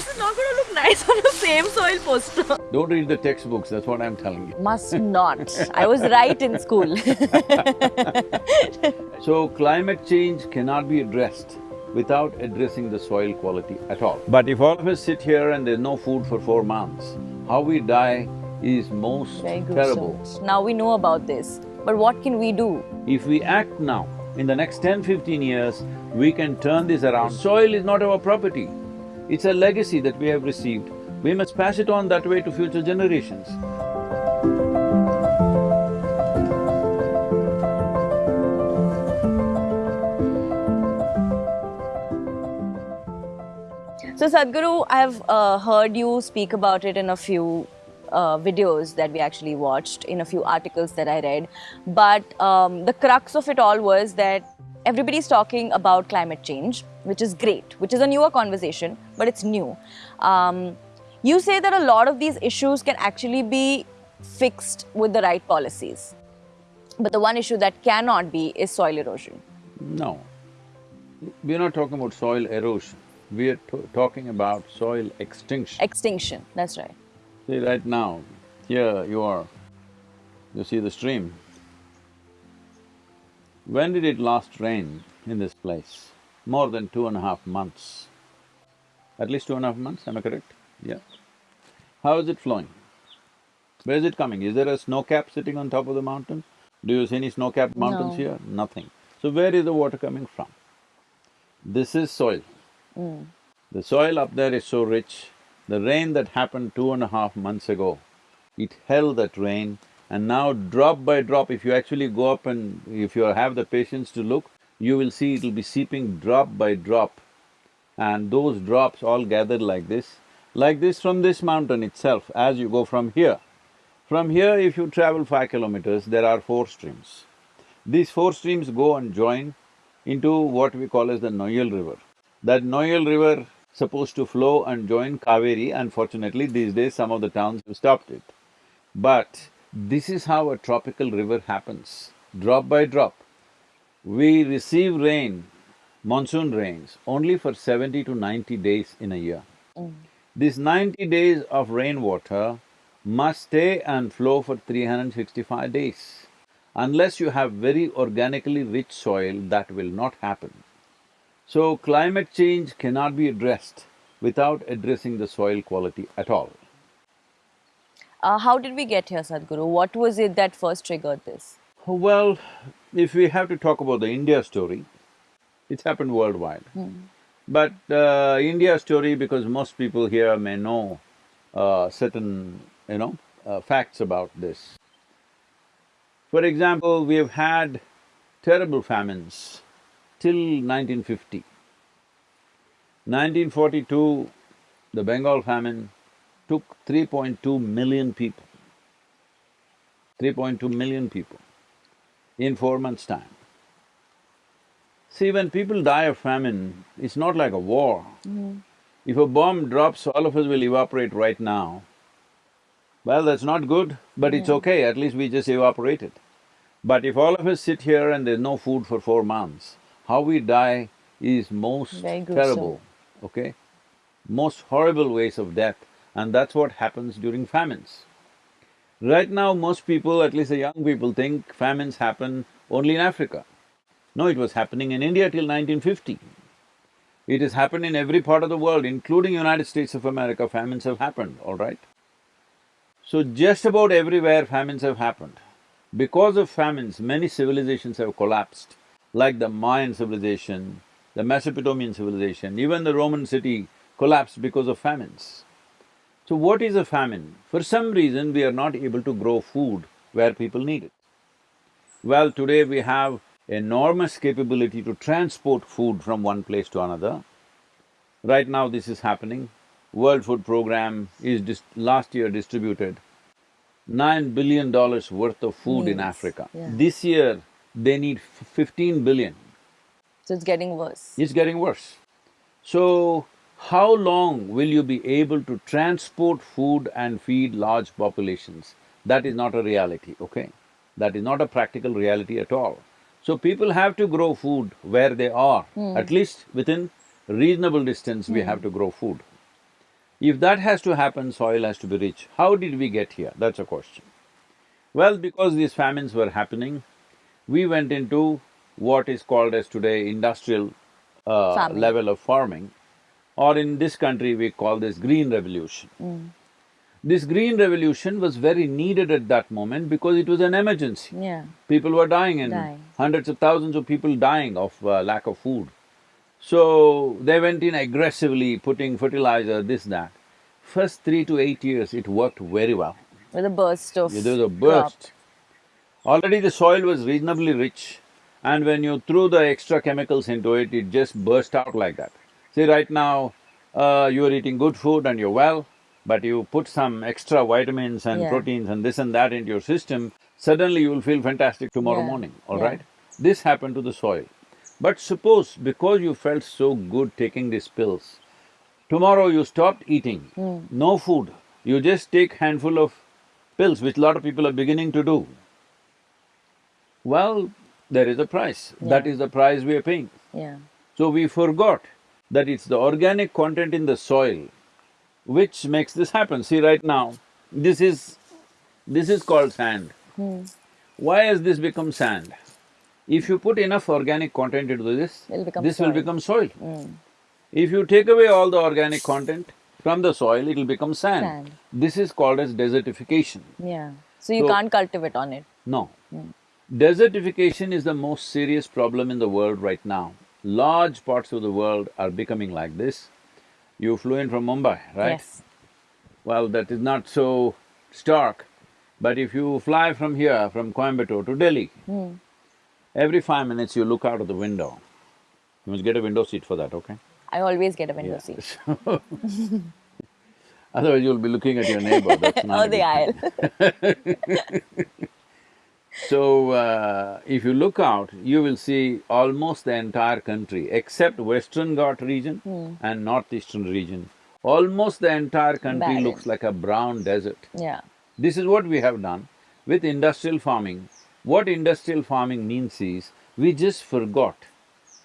This is not going to look nice on the Save Soil poster. Don't read the textbooks, that's what I'm telling you. Must not. I was right in school. So climate change cannot be addressed without addressing the soil quality at all. But if all of us sit here and there's no food for four months, how we die is most Very terrible. gruesome. Now we know about this, but what can we do? If we act now, in the next 10, 15 years, we can turn this around. Soil is not our property, it's a legacy that we have received. We must pass it on that way to future generations. So Sadhguru, I've uh, heard you speak about it in a few uh, videos that we actually watched, in a few articles that I read. But um, the crux of it all was that everybody's talking about climate change, which is great, which is a newer conversation, but it's new. Um, you say that a lot of these issues can actually be fixed with the right policies. But the one issue that cannot be is soil erosion. No. We're not talking about soil erosion, we are talking about soil extinction. Extinction, that's right. See, right now, here you are, you see the stream. When did it last rain in this place? More than two and a half months. At least two and a half months, am I correct? Yeah. How is it flowing? Where is it coming? Is there a snow cap sitting on top of the mountain? Do you see any snow-capped mountains No. here? Nothing. So where is the water coming from? This is soil. Mm. The soil up there is so rich, the rain that happened two and a half months ago, it held that rain and now drop by drop, if you actually go up and if you have the patience to look, you will see it'll be seeping drop by drop. And those drops all gathered like this, like this from this mountain itself as you go from here. From here, if you travel five kilometers, there are four streams. These four streams go and join into what we call as the Noyal River. That Noyal River supposed to flow and join Kaveri, unfortunately these days some of the towns have stopped it. But this is how a tropical river happens, drop by drop. We receive rain, monsoon rains, only for seventy to ninety days in a year. Mm. This ninety days of rainwater must stay and flow for three hundred and sixty-five days. Unless you have very organically rich soil, that will not happen. So climate change cannot be addressed without addressing the soil quality at all. Uh, how did we get here, Sadhguru? What was it that first triggered this? Well, if we have to talk about the India story, it's happened worldwide. But uh, India story, because most people here may know uh, certain, you know, uh, facts about this. For example, we have had terrible famines till 1950. 1942, the Bengal famine took 3.2 million people. 3.2 million people in four months' time. See, when people die of famine, it's not like a war. Mm. If a bomb drops, all of us will evaporate right now. Well, that's not good, but it's okay, at least we just evaporated. But if all of us sit here and there's no food for four months, how we die is most terrible, okay? Most horrible ways of death, and that's what happens during famines. Right now, most people, at least the young people, think famines happen only in Africa. No, it was happening in India till 1950. It has happened in every part of the world, including United States of America, famines have happened, all right? So just about everywhere famines have happened. Because of famines, many civilizations have collapsed, like the Mayan civilization, the Mesopotamian civilization, even the Roman city collapsed because of famines. So what is a famine? For some reason, we are not able to grow food where people need it. Well, today we have enormous capability to transport food from one place to another. Right now this is happening. World Food Program is dis- last year distributed nine billion dollars worth of food in Africa. yeah. This year, they need f- fifteen billion. So it's getting worse. It's getting worse. So, how long will you be able to transport food and feed large populations? That is not a reality, okay? That is not a practical reality at all. So people have to grow food where they are, at least within reasonable distance we have to grow food. If that has to happen, soil has to be rich. How did we get here? That's a question. Well, because these famines were happening, we went into what is called as today industrial uh, level of farming, or in this country we call this green revolution. This green revolution was very needed at that moment because it was an emergency. Yeah. People were dying and Dying. hundreds of thousands of people dying of uh, lack of food. So they went in aggressively putting fertilizer, this, that. First three to eight years, it worked very well. With a burst of There was a crop. burst. Already the soil was reasonably rich and when you threw the extra chemicals into it, it just burst out like that. See, right now, uh, you're eating good food and you're well, but you put some extra vitamins and Yeah. proteins and this and that into your system, suddenly you will feel fantastic tomorrow Yeah. morning, all Yeah. right? This happened to the soil. But suppose because you felt so good taking these pills, tomorrow you stopped eating, Hmm. no food, you just take handful of pills, which a lot of people are beginning to do. Well, there is a price, that is the price we are paying. Yeah. So we forgot that it's the organic content in the soil which makes this happen. See, right now, this is… this is called sand. Hmm. Why has this become sand? If you put enough organic content into this, this will become soil. Mm. If you take away all the organic content from the soil, it'll become sand. Sand. This is called as desertification. Yeah. So you So- can't cultivate on it. No. Desertification is the most serious problem in the world right now. Large parts of the world are becoming like this. You flew in from Mumbai, right? Yes. Well, that is not so stark, but if you fly from here, from Coimbatore to Delhi, Hmm. every five minutes you look out of the window. You must get a window seat for that, okay? I always get a window Yeah. seat. Otherwise you'll be looking at your neighbor, that's not Oh, the aisle. So, uh, if you look out, you will see almost the entire country, except Western Ghat region Hmm. and Northeastern region. Almost the entire country looks like a brown desert. yeah. This is what we have done with industrial farming. What industrial farming means is, we just forgot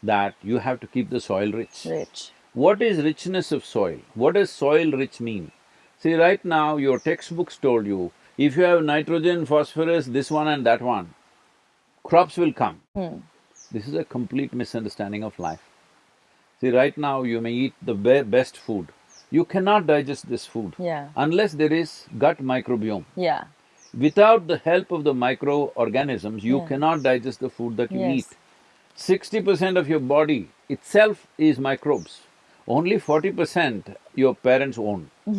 that you have to keep the soil rich. Rich. What is richness of soil? What does soil rich mean? See, right now your textbooks told you, if you have nitrogen, phosphorus, this one and that one, crops will come. Hmm. This is a complete misunderstanding of life. See, right now you may eat the be- best food, you cannot digest this food Yeah. unless there is gut microbiome. Yeah. Without the help of the microorganisms, you Yeah. cannot digest the food that you Yes. eat. Sixty percent of your body itself is microbes. Only forty percent your parents own.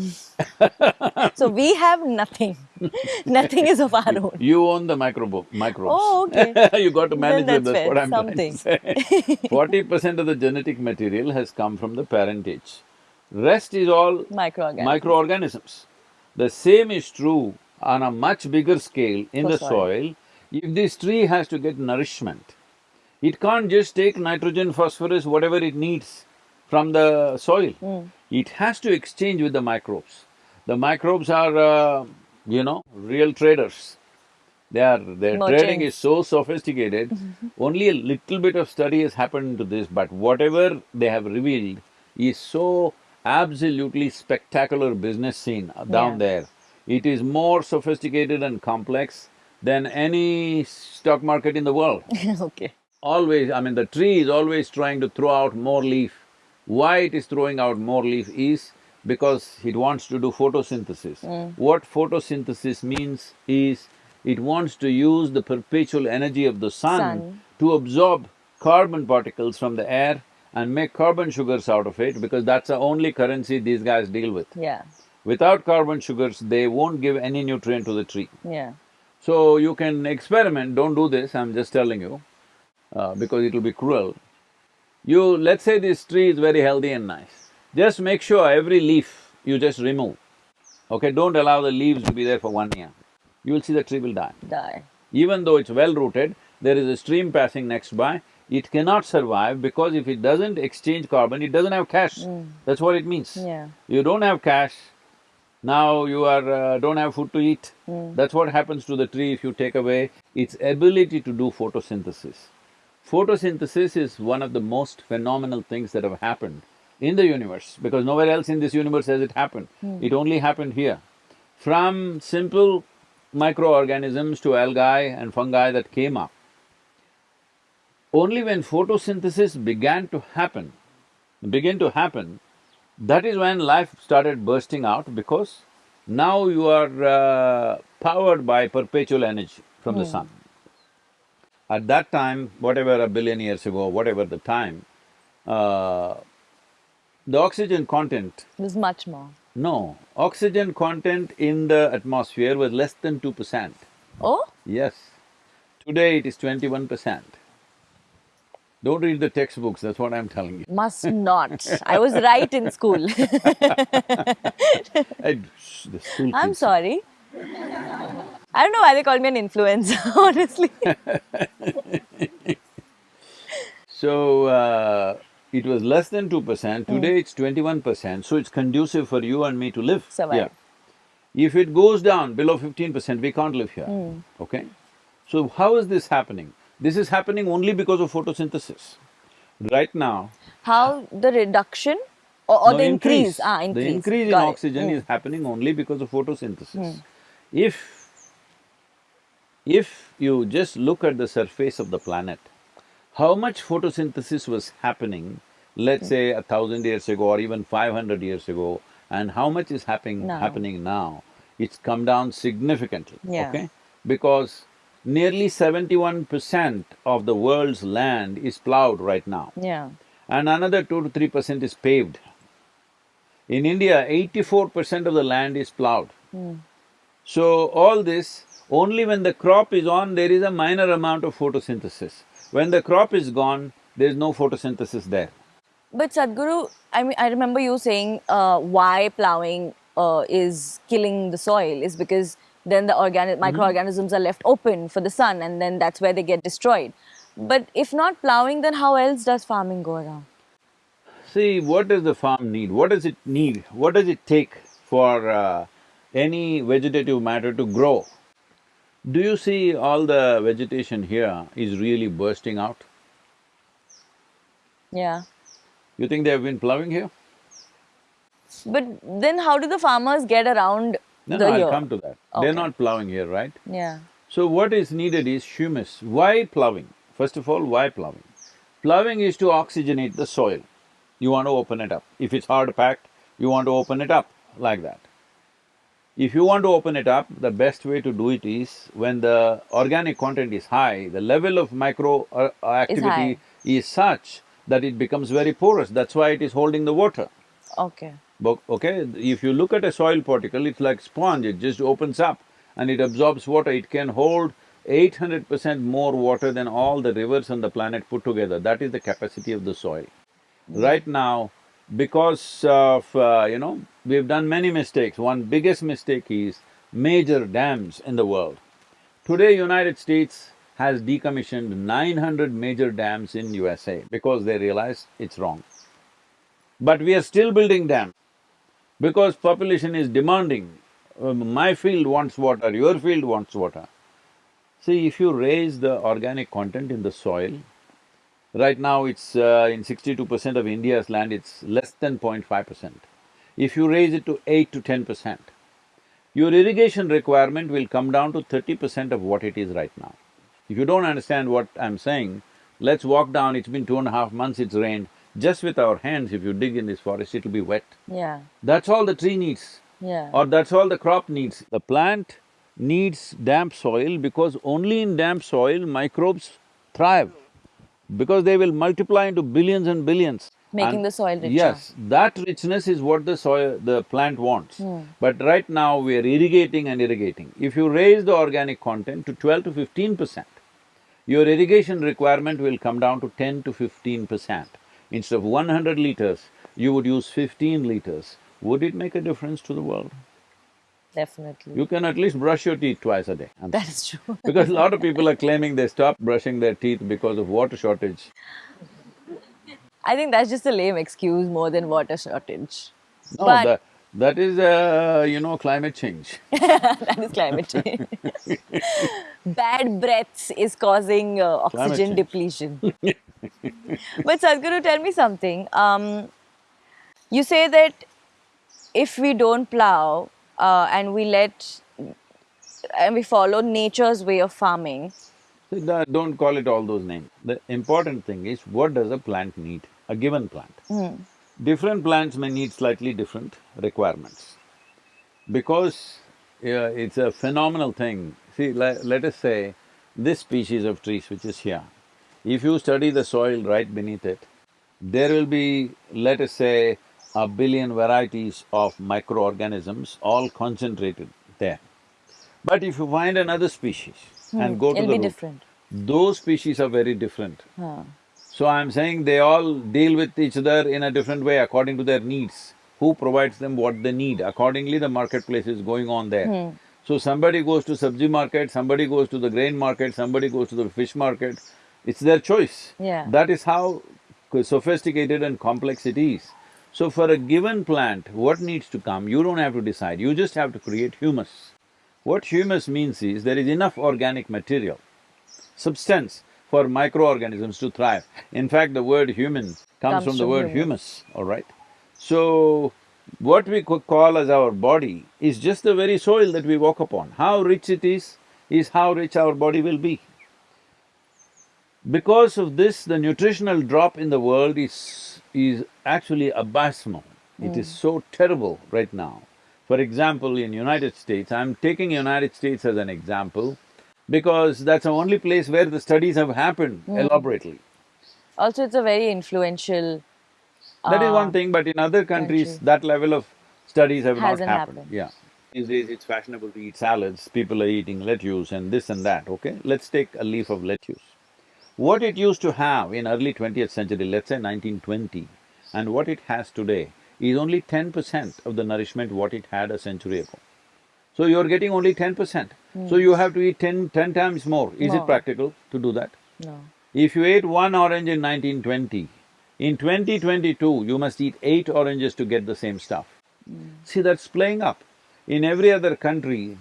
So we have nothing. nothing is of our own. You own the microbe, microbes. Oh, okay. you got to manage that's that's what I'm something. trying to say. Forty percent of the genetic material has come from the parentage. Rest is all Microorganisms. microorganisms. The same is true on a much bigger scale in For the soil. soil. If this tree has to get nourishment, it can't just take nitrogen, phosphorus, whatever it needs from the soil. Hmm. It has to exchange with the microbes. The microbes are, uh, you know, real traders. They are… their trading is so sophisticated, only a little bit of study has happened to this, but whatever they have revealed is so absolutely spectacular business scene down Yeah. there. It is more sophisticated and complex than any stock market in the world. okay. Always, I mean, the tree is always trying to throw out more leaf. Why it is throwing out more leaf is because it wants to do photosynthesis. What photosynthesis means is, it wants to use the perpetual energy of the sun, Sun. to absorb carbon particles from the air and make carbon sugars out of it because that's the only currency these guys deal with. Yeah. Without carbon sugars, they won't give any nutrient to the tree. Yeah. So you can experiment, don't do this, I'm just telling you, uh, because it'll be cruel. You… let's say this tree is very healthy and nice, just make sure every leaf you just remove, okay? Don't allow the leaves to be there for one year. You will see the tree will die. Die. Even though it's well rooted, there is a stream passing next by, it cannot survive because if it doesn't exchange carbon, it doesn't have cash. That's what it means. Yeah. You don't have cash, now you are… Uh, don't have food to eat. That's what happens to the tree if you take away its ability to do photosynthesis. Photosynthesis is one of the most phenomenal things that have happened in the universe, because nowhere else in this universe has it happened. It only happened here. From simple microorganisms to algae and fungi that came up, only when photosynthesis began to happen, begin to happen, that is when life started bursting out because now you are uh, powered by perpetual energy from the sun. At that time, whatever a billion years ago, whatever the time, uh, the oxygen content, Was much more. no, oxygen content in the atmosphere was less than two percent. Oh? Yes. Today it is twenty-one percent. Don't read the textbooks, that's what I'm telling you. Must not. I was right in school. I- shh, the school I'm sorry. I don't know why they call me an influencer, honestly. So, uh, it was less than two percent, today it's twenty-one percent, so it's conducive for you and me to live. Survive. Yeah. If it goes down below fifteen percent, we can't live here, okay? So how is this happening? This is happening only because of photosynthesis. Right now, How the reduction or, or no, the increase? Ah, increase. The increase. increase in it. oxygen Mm. is happening only because of photosynthesis. If… if you just look at the surface of the planet, how much photosynthesis was happening, let's hmm. say a thousand years ago or even five hundred years ago, and how much is happening… Now. happening now, it's come down significantly, Yeah. okay? Because nearly seventy-one percent of the world's land is plowed right now Yeah. and another two to three percent is paved. In India, eighty-four percent of the land is plowed. Hmm. So all this, only when the crop is on, there is a minor amount of photosynthesis. When the crop is gone, there is no photosynthesis there. But Sadhguru, I mean, I remember you saying uh, why plowing uh, is killing the soil is because then the organic microorganisms are left open for the sun, and then that's where they get destroyed. But if not plowing, then how else does farming go around? See, what does the farm need? What does it need? What does it take for uh, any vegetative matter to grow? Do you see all the vegetation here is really bursting out? Yeah. You think they have been plowing here? But then how do the farmers get around No, no, I'll year? come to that. They're not plowing here, right? Yeah. So what is needed is humus. Why plowing? First of all, why plowing? Plowing is to oxygenate the soil. You want to open it up. If it's hard packed, you want to open it up like that. If you want to open it up, the best way to do it is when the organic content is high, the level of micro uh, uh, activity high. is such that it becomes very porous. That's why it is holding the water. Okay. But, okay, if you look at a soil particle, it's like sponge, it just opens up and it absorbs water. It can hold eight hundred percent more water than all the rivers on the planet put together. That is the capacity of the soil. Right now, because of, uh, you know, we've done many mistakes. One biggest mistake is major dams in the world. Today, United States has decommissioned nine hundred major dams in USA because they realize it's wrong. But we are still building dams because population is demanding, um, my field wants water, your field wants water. See, if you raise the organic content in the soil, right now it's uh, in sixty-two percent of India's land, it's less than 0.5 percent. If you raise it to eight to ten percent, your irrigation requirement will come down to thirty percent of what it is right now. If you don't understand what I'm saying, let's walk down, it's been two and a half months, it's rained. Just with our hands, if you dig in this forest, it'll be wet. Yeah. That's all the tree needs Yeah. or that's all the crop needs. The plant needs damp soil because only in damp soil microbes thrive because they will multiply into billions and billions. Making And the soil richer. Yes, that richness is what the soil… the plant wants. Hmm. But right now we are irrigating and irrigating. If you raise the organic content to twelve to fifteen percent, your irrigation requirement will come down to ten to fifteen percent. Instead of one hundred liters, you would use fifteen liters. Would it make a difference to the world? Definitely. You can at least brush your teeth twice a day. And- That is true. because a lot of people are claiming they stopped brushing their teeth because of water shortage. I think that's just a lame excuse more than water shortage. No, But- that, that is, uh, you know, climate change. that is climate change. Bad breaths is causing uh, oxygen depletion. but Sadhguru, tell me something. Um, You say that if we don't plow uh, and we let and we follow nature's way of farming, don't call it all those names. The important thing is what does a plant need, a given plant. Different plants may need slightly different requirements. Because uh, it's a phenomenal thing, see, le- let us say this species of trees which is here, if you study the soil right beneath it, there will be, let us say, a billion varieties of microorganisms all concentrated there. But if you find another species and go to Hmm. it'll the be root, different. those species are very different. Huh. So I'm saying they all deal with each other in a different way according to their needs. Who provides them what they need, accordingly the marketplace is going on there. So somebody goes to sabji market, somebody goes to the grain market, somebody goes to the fish market, it's their choice. Yeah. That is how sophisticated and complex it is. So for a given plant, what needs to come, you don't have to decide, you just have to create humus. What humus means is there is enough organic material, substance for microorganisms to thrive. In fact, the word human comes, Comes from the word humus. all right? So, what we call as our body is just the very soil that we walk upon. How rich it is, is how rich our body will be. Because of this, the nutritional drop in the world is… is actually abysmal. It is so terrible right now. For example, in United States, I'm taking United States as an example because that's the only place where the studies have happened elaborately. Also, it's a very influential. That is uh, one thing, but in other countries, country. that level of studies have not happened. happened. Yeah. These days it's fashionable to eat salads, people are eating lettuce and this and that, okay? Let's take a leaf of lettuce. What it used to have in early twentieth century, let's say nineteen twenty, and what it has today is only ten percent of the nourishment what it had a century ago. So you're getting only ten percent. So hmm. you have to eat ten… ten times more. Is it practical to do that? No. If you ate one orange in nineteen twenty, in twenty twenty-two, you must eat eight oranges to get the same stuff. Hmm. See, that's playing up. In every other country,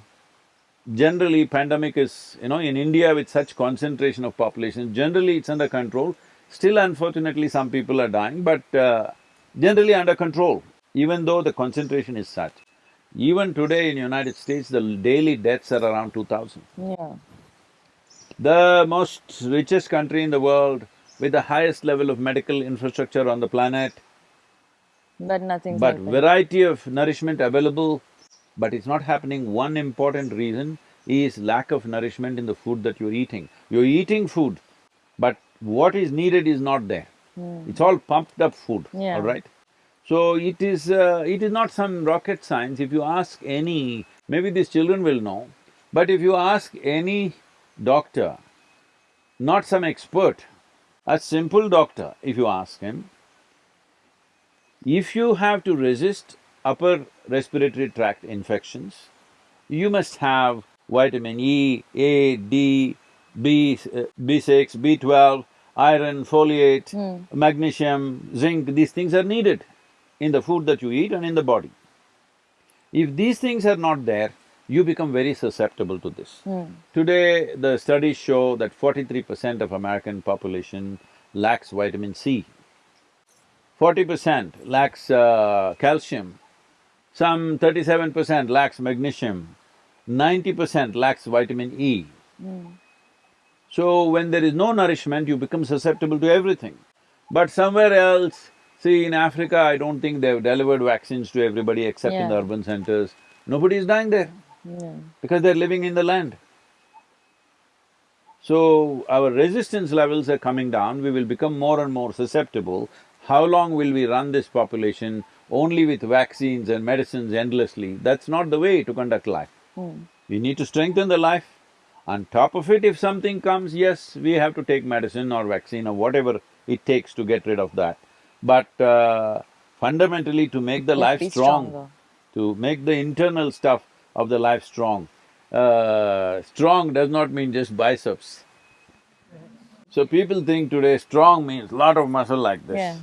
generally pandemic is, you know, in India with such concentration of population, generally it's under control. Still unfortunately, some people are dying, but uh, generally under control, even though the concentration is such. Even today in United States, the daily deaths are around two thousand. Yeah. The most richest country in the world with the highest level of medical infrastructure on the planet, But nothing's but variety of nourishment available, but it's not happening. One important reason is lack of nourishment in the food that you're eating. You're eating food, but what is needed is not there. It's all pumped up food, Yeah. all right? So it is… Uh, it is not some rocket science. If you ask any… maybe these children will know, but if you ask any doctor, not some expert, a simple doctor, if you ask him, if you have to resist upper respiratory tract infections, you must have vitamin E, A, D, B, uh, B6, B12, iron, folate, magnesium, zinc, these things are needed in the food that you eat and in the body. If these things are not there, you become very susceptible to this. Today, the studies show that forty-three percent of American population lacks vitamin C. Forty percent lacks uh, calcium, some thirty-seven percent lacks magnesium, ninety percent lacks vitamin E. Hmm. So when there is no nourishment, you become susceptible to everything. But somewhere else, see in Africa, I don't think they've delivered vaccines to everybody except in the urban centers. Nobody is dying there Yeah. because they're living in the land. So our resistance levels are coming down, we will become more and more susceptible. How long will we run this population only with vaccines and medicines endlessly? That's not the way to conduct life. We need to strengthen the life. On top of it, if something comes, yes, we have to take medicine or vaccine or whatever it takes to get rid of that. But uh, fundamentally, to make the life strong, stronger. to make the internal stuff of the life strong. Uh, strong does not mean just biceps. So people think today strong means lot of muscle like this. Yeah.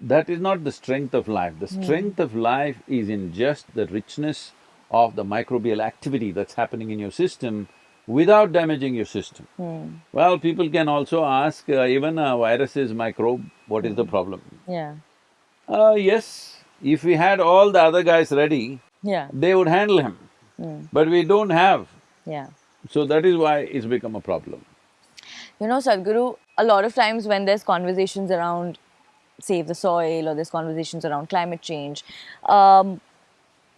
That is not the strength of life. The strength of life is in just the richness of the microbial activity that's happening in your system without damaging your system. Well, people can also ask, uh, even a virus is microbe, what is the problem? Yeah. Uh, yes, if we had all the other guys ready, Yeah. they would handle him. But we don't have, Yeah. so that is why it's become a problem. You know, Sadhguru, a lot of times when there's conversations around Save the Soil or there's conversations around climate change. Um,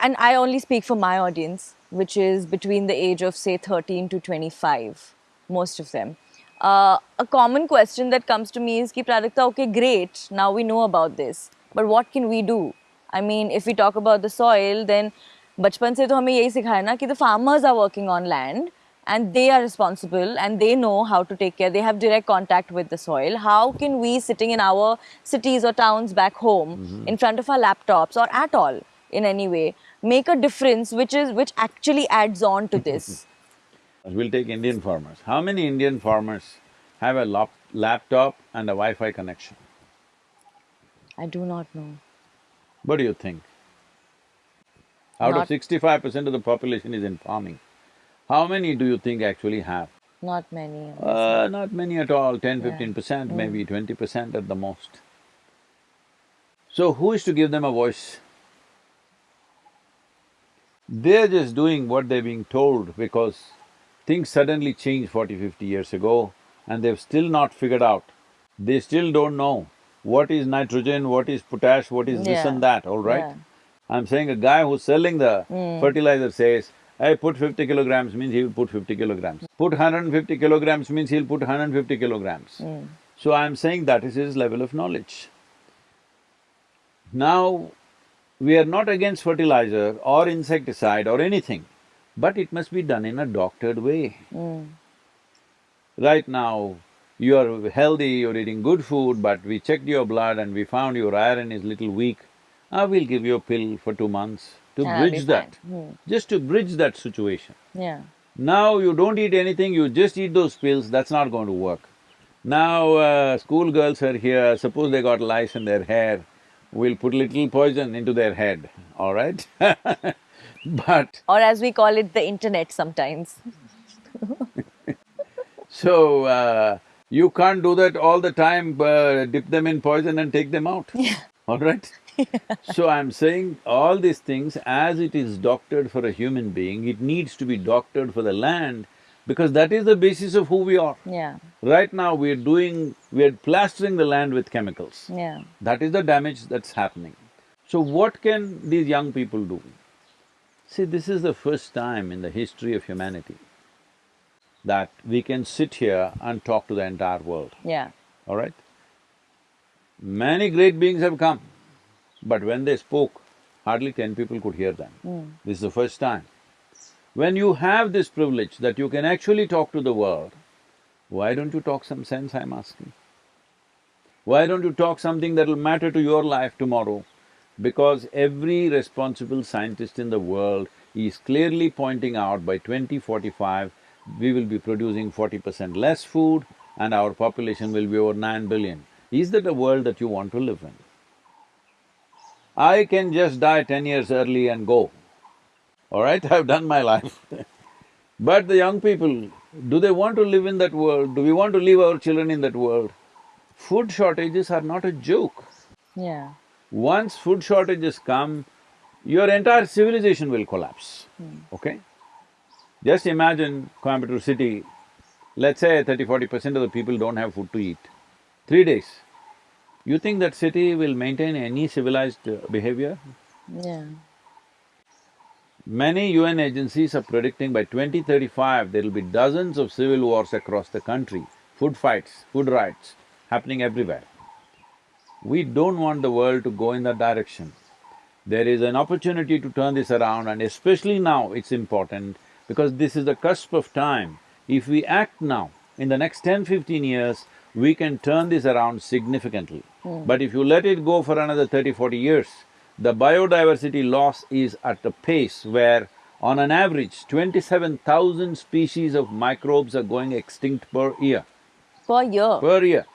and I only speak for my audience, which is between the age of say 13 to 25, most of them. Uh, a common question that comes to me is, Ki, Prajakta, okay, great, now we know about this, but what can we do? I mean, if we talk about the soil, then बचपन से तो हमें यही सिखाया ना कि the farmers are working on and they are responsible and they know how to take care they have direct contact with the soil how can we sitting in our cities or towns back home mm-hmm. in front of our laptops or at all in any way make a difference which is which actually adds on to this We'll take Indian farmers. How many Indian farmers have a lap- laptop and a Wi-Fi connection? i do not know What do you think? Out of sixty-five percent of the population is in farming. How many do you think actually have? not many Uh, not many at all, ten, fifteen Yeah. 15 percent, maybe twenty percent at the most. So who is to give them a voice? They're just doing what they're being told because things suddenly changed 40, 50 years ago and they've still not figured out. They still don't know what is nitrogen, what is potash, what is this and that, all right? Yeah. I'm saying a guy who's selling the Hmm. fertilizer says, I put fifty kilograms means he will put fifty kilograms. Put hundred and fifty kilograms means he'll put hundred and fifty kilograms. Hmm. So I'm saying that is his level of knowledge. Now, we are not against fertilizer or insecticide or anything, but it must be done in a doctored way. Right now, you are healthy, you're eating good food, but we checked your blood and we found your iron is little weak. Ah, we'll give you a pill for two months to I'll bridge that, fine. just to bridge that situation. yeah Now you don't eat anything, you just eat those pills, that's not going to work. Now, uh, schoolgirls are here, suppose they got lice in their hair, we'll put little poison into their head, all right? But, or as we call it the internet sometimes so, uh, you can't do that all the time, uh, dip them in poison and take them out, yeah. all right? So I'm saying all these things, as it is doctored for a human being, it needs to be doctored for the land because that is the basis of who we are. yeah Right now, we're doing… we're plastering the land with chemicals. yeah That is the damage that's happening. So what can these young people do? See, this is the first time in the history of humanity that we can sit here and talk to the entire world, yeah all right? Many great beings have come, but when they spoke, hardly ten people could hear them. Hmm. This is the first time. When you have this privilege that you can actually talk to the world, why don't you talk some sense, I'm asking? Why don't you talk something that'll matter to your life tomorrow? Because every responsible scientist in the world is clearly pointing out by 2045, we will be producing forty percent less food and our population will be over nine billion. Is that a world that you want to live in? I can just die ten years early and go, all right, I've done my life. but the young people, do they want to live in that world? Do we want to leave our children in that world? Food shortages are not a joke. yeah Once food shortages come, your entire civilization will collapse, hmm. okay? Just imagine Coimbatore city, let's say 30 percent of the people don't have food to eat. Three days, you think that city will maintain any civilized uh, behavior? yeah Many UN agencies are predicting by 2035 there will be dozens of civil wars across the country, food fights, food riots happening everywhere. We don't want the world to go in that direction. There is an opportunity to turn this around and especially now it's important because this is the cusp of time. If we act now, in the next 10, 15 years, we can turn this around significantly. Hmm. But if you let it go for another 30, 40 years, the biodiversity loss is at a pace where on an average, twenty-seven thousand species of microbes are going extinct per year, per year per year.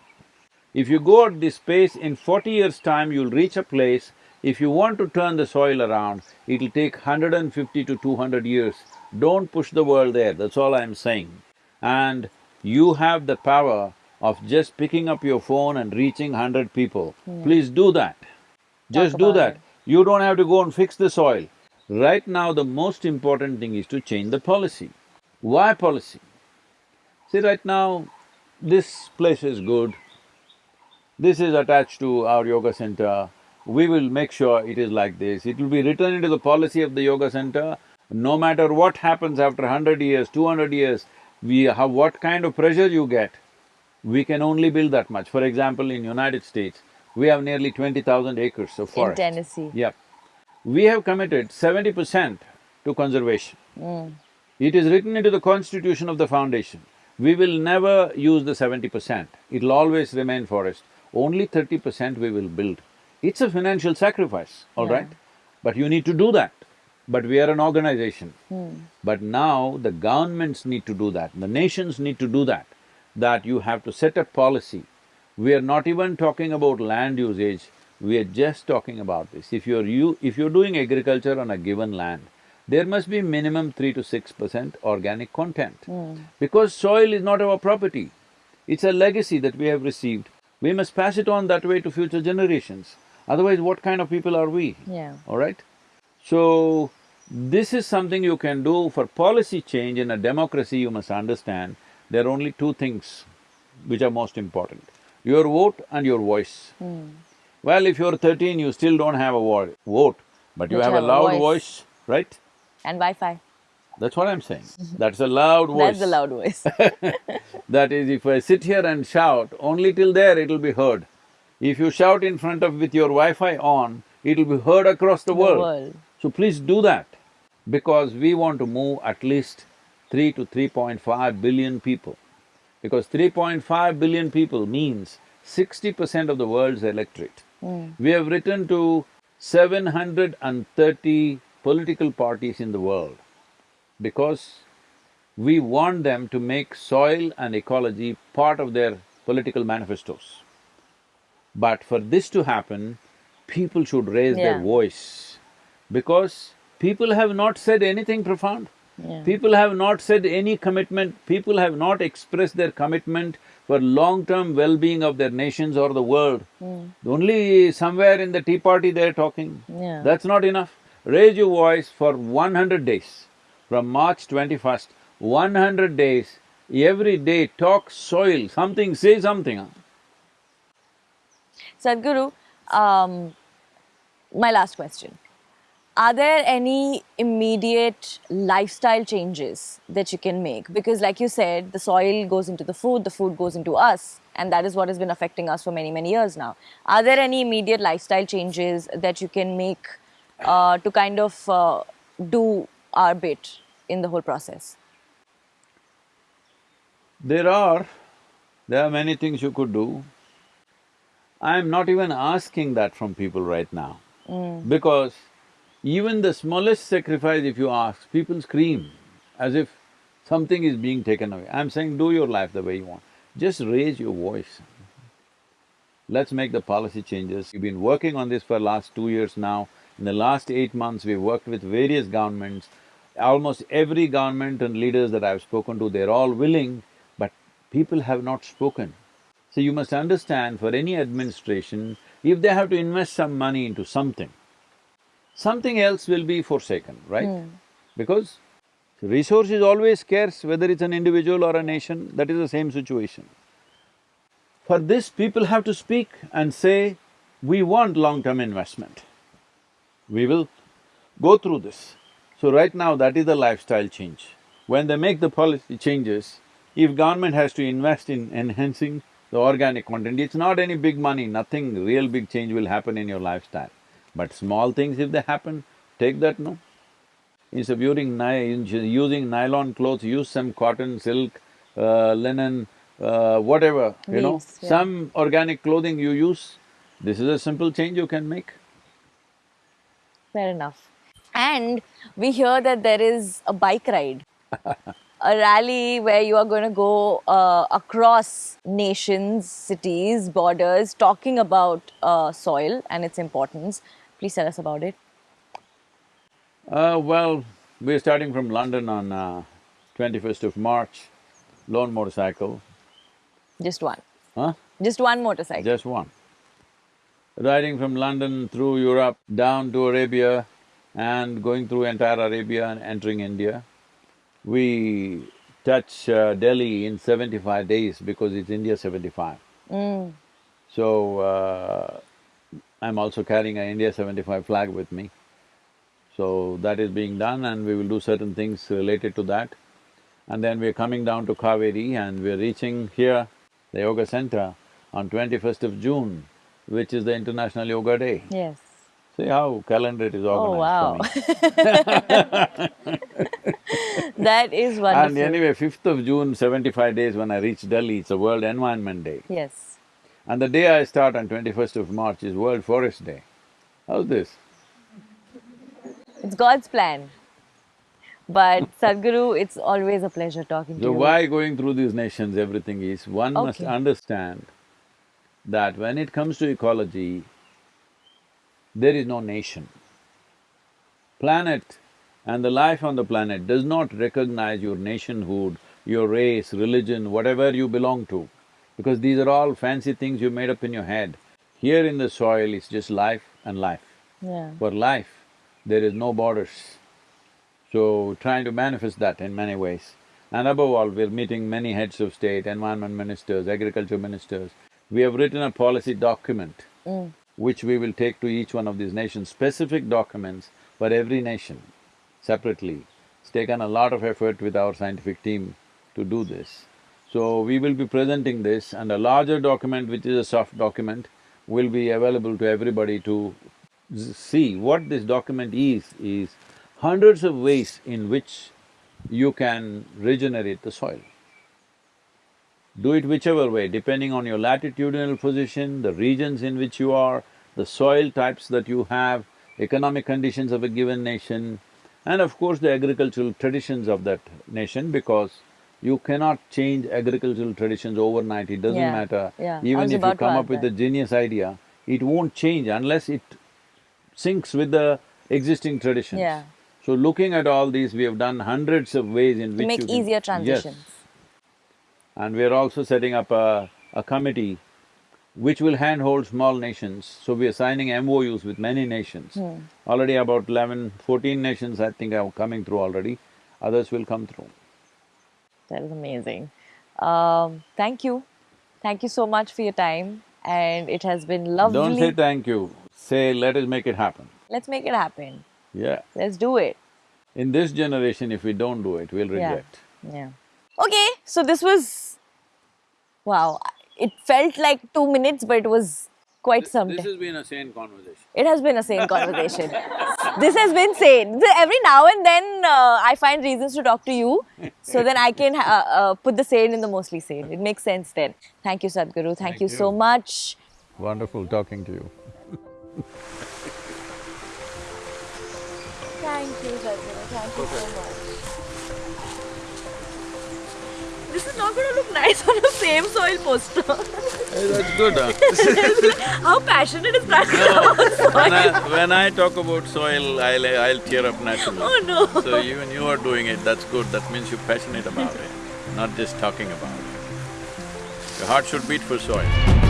If you go at this pace, in forty years' time, you'll reach a place, if you want to turn the soil around, it'll take hundred and fifty to two hundred years. Don't push the world there, that's all I'm saying. And you have the power of just picking up your phone and reaching hundred people. Hmm. Please do that. Just do that. it. You don't have to go and fix the soil. Right now, the most important thing is to change the policy. Why policy? See, right now, this place is good, this is attached to our yoga center, we will make sure it is like this, it will be written into the policy of the yoga center, no matter what happens after hundred years, two hundred years, we have what kind of pressure you get, we can only build that much. For example, in United States, we have nearly twenty thousand acres of forest. In. Tennessee. Yep. We have committed seventy percent to conservation. Hmm. It is written into the constitution of the foundation. We will never use the seventy percent, it'll always remain forest. Only thirty percent we will build. It's a financial sacrifice, all Yeah. right? But you need to do that. But we are an organization. Hmm. But now the governments need to do that, the nations need to do that, that you have to set a policy. We are not even talking about land usage, we are just talking about this. If you're you… if you're doing agriculture on a given land, there must be minimum three to six percent organic content. Hmm. Because soil is not our property, it's a legacy that we have received. We must pass it on that way to future generations. Otherwise, what kind of people are we? Yeah. All right? So, this is something you can do for policy change in a democracy, you must understand, there are only two things which are most important, your vote and your voice. Hmm. Well, if you're thirteen, you still don't have a vo- vote, but you have a have a loud voice. voice, right? And Wi-Fi. That's what I'm saying. That's a loud voice. That's the loud voice. That is, if I sit here and shout, only till there it'll be heard. If you shout in front of with your Wi-Fi on, it'll be heard across the, The world. world. So please do that, because we want to move at least three to three point five billion people. Because three point five billion people means sixty percent of the world's electorate. Hmm. We have written to seven hundred and thirty political parties in the world because we want them to make soil and ecology part of their political manifestos. But for this to happen, people should raise their voice because people have not said anything profound. Yeah. People have not said any commitment, people have not expressed their commitment for long-term well-being of their nations or the world. Only somewhere in the tea party they're talking. Yeah. That's not enough. Raise your voice for one hundred days. From March twenty-first, one hundred days, every day talk soil, something, say something. Sadhguru, um, my last question. Are there any immediate lifestyle changes that you can make? Because like you said, the soil goes into the food, the food goes into us, and that is what has been affecting us for many, many years now. Are there any immediate lifestyle changes that you can make uh, to kind of uh, do our bit in the whole process? There are… there are many things you could do. I'm not even asking that from people right now. Because even the smallest sacrifice if you ask, people scream as if something is being taken away. I'm saying do your life the way you want. Just raise your voice. Let's make the policy changes. We've been working on this for last two years now. In the last eight months, we've worked with various governments. Almost every government and leaders that I've spoken to, they're all willing, but people have not spoken. So you must understand, for any administration, if they have to invest some money into something, something else will be forsaken, right? Hmm. Because resource is always scarce, whether it's an individual or a nation, that is the same situation. For this, people have to speak and say, we want long-term investment. We will go through this. So right now, that is the lifestyle change. When they make the policy changes, if government has to invest in enhancing the organic content, it's not any big money, nothing real big change will happen in your lifestyle. But small things if they happen, take that, no? Instead of using ni- using nylon clothes, use some cotton, silk, uh, linen, uh, whatever, you know, yeah. some organic clothing you use. This is a simple change you can make. Fair enough. And we hear that there is a bike ride, a rally where you are going to go uh, across nations, cities, borders, talking about uh, soil and its importance. Please tell us about it. Uh, well, we're starting from London on uh, twenty-first of March, lone motorcycle, Just one. huh? Just one motorcycle. Just one. riding from London through Europe down to Arabia and going through entire Arabia and entering India. We touch uh, Delhi in seventy-five days because it's India seventy-five. Mm. So, uh, I'm also carrying an India seventy-five flag with me. So that is being done and we will do certain things related to that. And then we're coming down to Kaveri and we're reaching here, the yoga center, on twenty-first of June, which is the International Yoga Day. Yes. See how calendar it is Oh, wow. organized for me. That is wonderful. And anyway, fifth of June, seventy-five days when I reach Delhi, it's a World Environment Day. Yes. And the day I start on twenty-first of March is World Forest Day. How's this? It's God's plan. But Sadhguru, it's always a pleasure talking to you. So why going through these nations, everything is, one must understand that when it comes to ecology, there is no nation. Planet and the life on the planet does not recognize your nationhood, your race, religion, whatever you belong to, because these are all fancy things you made up in your head. Here in the soil, it's just life and life. Yeah. For life, there is no borders. So, trying to manifest that in many ways. And above all, we're meeting many heads of state, environment ministers, agriculture ministers. We have written a policy document Mm. which we will take to each one of these nations, specific documents for every nation separately. It's taken a lot of effort with our scientific team to do this. So, we will be presenting this and a larger document, which is a soft document, will be available to everybody to see what this document is, is hundreds of ways in which you can regenerate the soil. Do it whichever way, depending on your latitudinal position, the regions in which you are, the soil types that you have, economic conditions of a given nation, and of course the agricultural traditions of that nation because you cannot change agricultural traditions overnight, it doesn't Yeah, matter. yeah. Even if you come up with that. a genius idea, it won't change unless it syncs with the existing traditions. Yeah. So looking at all these, we have done hundreds of ways in To which make you easier Yes. transitions. And we're also setting up a, a committee which will handhold small nations. So we are signing MOUs with many nations. Hmm. Already about 11, 14 nations I think are coming through already, others will come through. That is amazing. Um, thank you. Thank you so much for your time and it has been lovely. Don't say thank you, say let us make it happen. Let's make it happen. Yeah. Let's do it. In this generation, if we don't do it, we'll Yeah. regret. Yeah. Okay, so this was… Wow, it felt like two minutes but it was quite some This time. has been a sane conversation. It has been a sane conversation. this has been sane. Every now and then uh, I find reasons to talk to you so then I can uh, uh, put the sane in the mostly sane. It makes sense then. Thank you, Sadhguru. Thank, Thank you, you. so much. Wonderful talking to you. Thank you, Sadhguru. Thank you so much. This is not going to look nice on the Save Soil poster. Hey, that's good, huh? How passionate is that soil? when, I, when I talk about soil, I'll, I'll tear up naturally. Oh no. So even you are doing it, that's good, that means you're passionate about it, not just talking about it. Your heart should beat for soil.